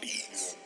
beats.